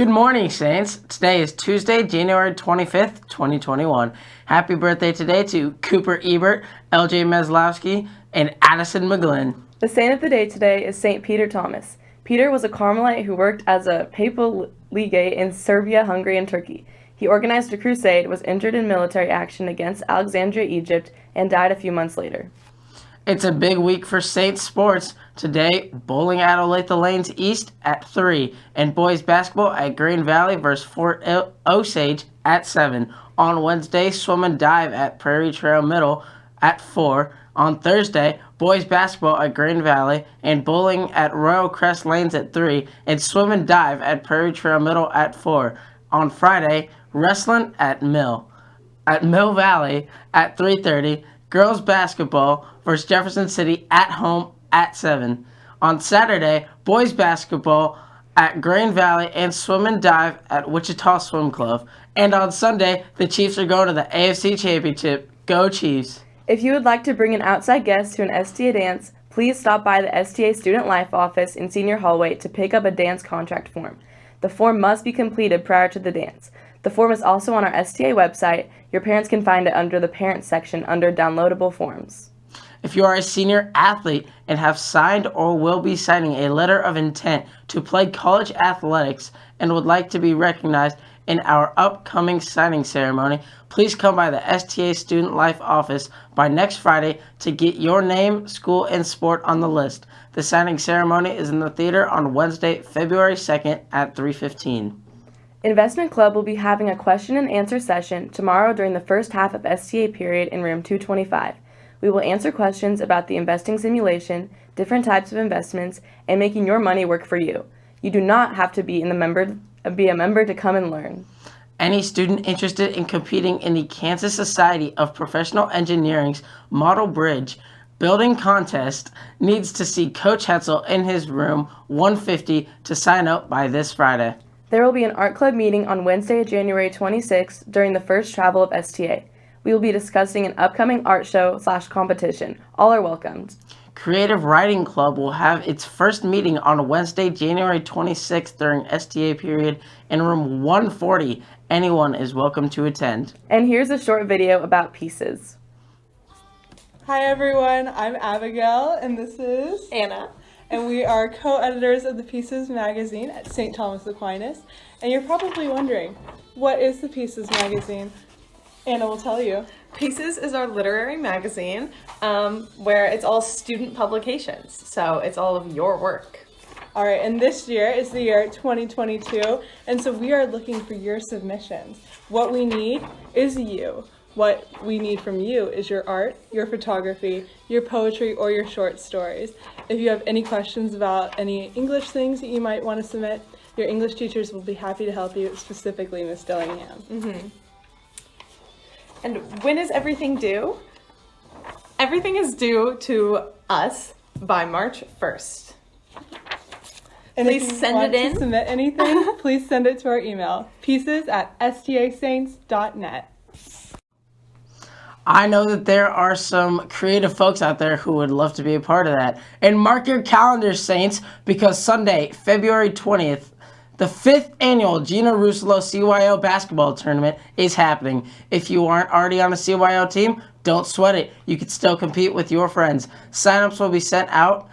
Good morning, Saints. Today is Tuesday, January 25th, 2021. Happy birthday today to Cooper Ebert, LJ Meslowski, and Addison McGlynn. The saint of the day today is St. Peter Thomas. Peter was a Carmelite who worked as a papal legate in Serbia, Hungary, and Turkey. He organized a crusade, was injured in military action against Alexandria, Egypt, and died a few months later. It's a big week for Saints sports. Today, bowling at Olathe Lanes East at 3, and boys basketball at Green Valley versus Fort Osage at 7. On Wednesday, swim and dive at Prairie Trail Middle at 4. On Thursday, boys basketball at Green Valley and bowling at Royal Crest Lanes at 3, and swim and dive at Prairie Trail Middle at 4. On Friday, wrestling at Mill. At Mill Valley at 3.30, girls basketball versus Jefferson City at home at 7. On Saturday, boys basketball at Green Valley and swim and dive at Wichita Swim Club. And on Sunday, the Chiefs are going to the AFC Championship. Go Chiefs! If you would like to bring an outside guest to an STA dance, please stop by the STA Student Life office in Senior Hallway to pick up a dance contract form. The form must be completed prior to the dance. The form is also on our STA website. Your parents can find it under the Parents section under Downloadable Forms. If you are a senior athlete and have signed or will be signing a letter of intent to play college athletics and would like to be recognized in our upcoming signing ceremony, please come by the STA Student Life office by next Friday to get your name, school, and sport on the list. The signing ceremony is in the theater on Wednesday, February 2nd at 3:15. Investment Club will be having a question and answer session tomorrow during the first half of STA period in room 225. We will answer questions about the investing simulation, different types of investments, and making your money work for you. You do not have to be in the member be a member to come and learn. Any student interested in competing in the Kansas Society of Professional Engineering's Model Bridge building contest needs to see Coach Hetzel in his room 150 to sign up by this Friday. There will be an art club meeting on Wednesday, January 26th during the first travel of STA. We will be discussing an upcoming art show slash competition. All are welcomed. Creative Writing Club will have its first meeting on Wednesday, January 26th during STA period in room 140. Anyone is welcome to attend. And here's a short video about pieces. Hi everyone, I'm Abigail and this is Anna and we are co-editors of the Pieces magazine at St. Thomas Aquinas. And you're probably wondering, what is the Pieces magazine? Anna will tell you. Pieces is our literary magazine um, where it's all student publications. So it's all of your work. All right, and this year is the year 2022, and so we are looking for your submissions. What we need is you. What we need from you is your art, your photography, your poetry, or your short stories. If you have any questions about any English things that you might want to submit, your English teachers will be happy to help you, specifically Miss Dillingham. Mm -hmm. And when is everything due? Everything is due to us by March 1st. And please if you send want it in. To submit anything, please send it to our email, pieces at stasaints.net. I know that there are some creative folks out there who would love to be a part of that. And mark your calendars, Saints, because Sunday, February 20th, the fifth annual Gina Rusolo CYO basketball tournament is happening. If you aren't already on a CYO team, don't sweat it. You can still compete with your friends. Signups will be sent out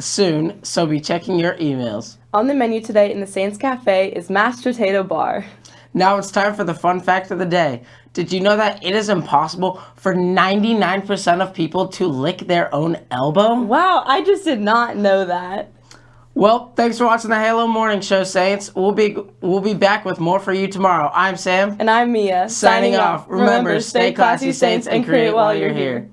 soon, so be checking your emails. On the menu today in the Saints Cafe is mashed potato bar. Now it's time for the fun fact of the day. Did you know that it is impossible for 99% of people to lick their own elbow? Wow, I just did not know that. Well, thanks for watching the Halo Morning Show, Saints. We'll be we'll be back with more for you tomorrow. I'm Sam. And I'm Mia. Signing, Signing off. Remember, stay classy, Saints, and create while you're here.